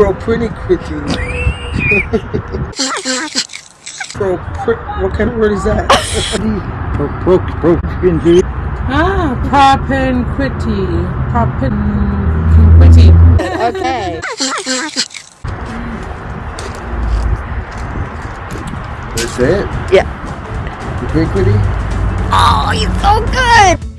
Propinquity. Pro, what kind of word is that? Pro, pro, propinquity. Ah, propinquity. Propinquity. Okay. That's it? Yeah. Propinquity? Oh, you're so good!